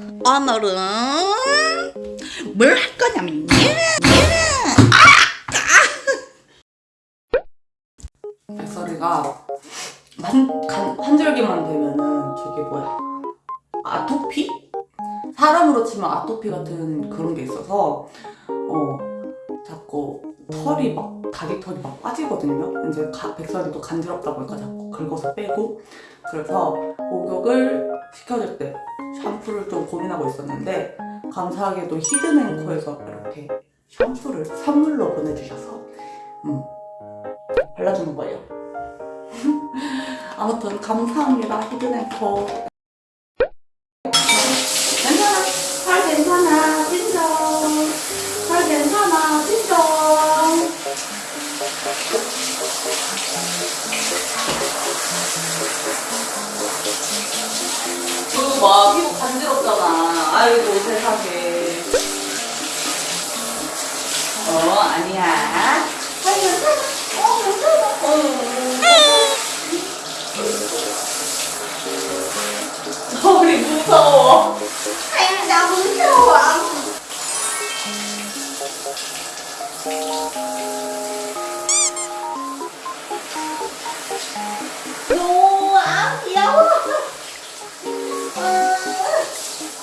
오늘은 뭘 할 거냐면요. 백설이가 한, 간, 한 줄기만 되면은 저게 뭐야? 아토피? 사람으로 치면 아토피 같은 그런 게 있어서 어 자꾸 털이 막 다리 털이 막 빠지거든요. 이제 가, 백설이도 간지럽다 보니까? 자꾸 긁어서 빼고. 그래서 목욕을 시켜줄 때 샴푸를 좀 고민하고 있었는데 감사하게도 히든앤코에서 이렇게 샴푸를 선물로 보내주셔서 음, 발라주는 거예요. 아무튼 감사합니다 히든앤코. 그봐 피부 간지럽잖아. 아이고 세상에. 어 아니야. 살 괜찮아. 어 괜찮아. 어. 우리 무서워. 아야 나 무서워.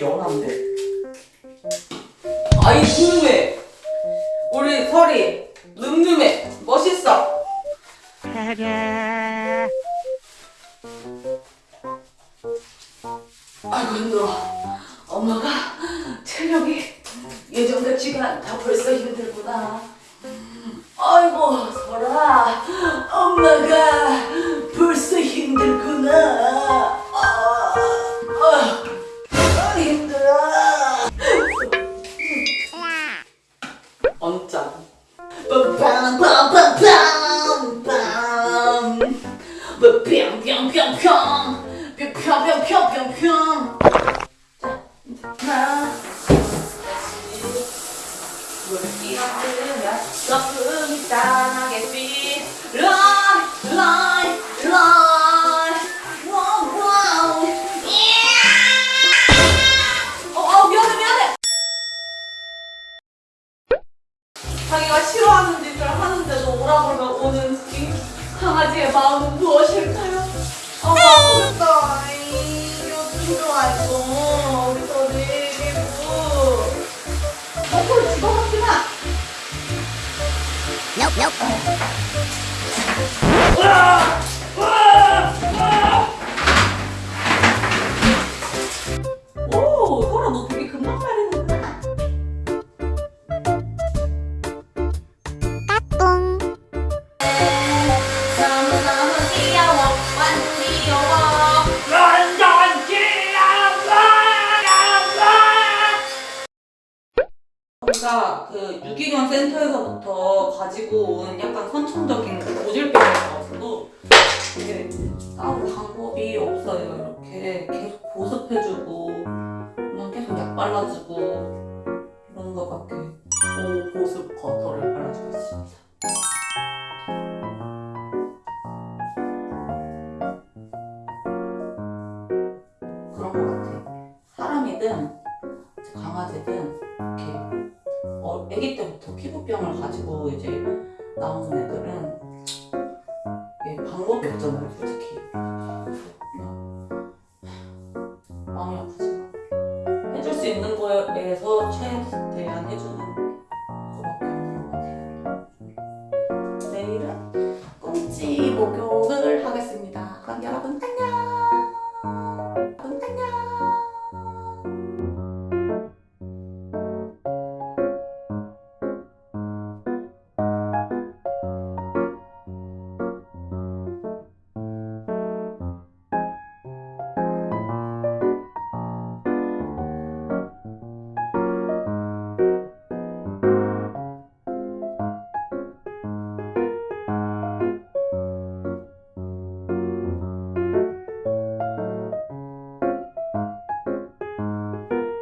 되게 연한데? 아이 궁금해. 우리 설이 늠름해. 멋있어. 아이고 힘들어. 엄마가 체력이 예전 같지가 않다. 벌써 힘들구나. 아이고 설아, 엄마가 벌써 가 흐르면 거품이 짠하게 삐 하는 짓을 하는데도 오라 그러면 오는 이 강아지의 마음은 무엇일까요? 아 아프겠다 요즘 좋아했어 우리 소리 기부 거꾸로 집어넣지 마. 오, 우리가 그 유기견 센터에서부터 가지고 온 약간 선천적인 그 고질병이 나와서도 이게 따로 방법이 없어요. 이렇게 계속 보습해주고 그냥 계속 약 발라주고 이런 거밖에 고보습 버터를 발라주고 있습니다. 그런 거 같아. 사람이든 강아지든 이렇게 어, 아기 때부터 피부병을 가지고 이제 나오는 애들은 이게 방법이 없잖아요, 솔직히. 마음이 아프지만 해줄 수 있는 거에서 최대한 해주는 거밖에 없는 것 같아요. 내일은 꽁치 목욕을 하겠습니다. 그럼 여러분.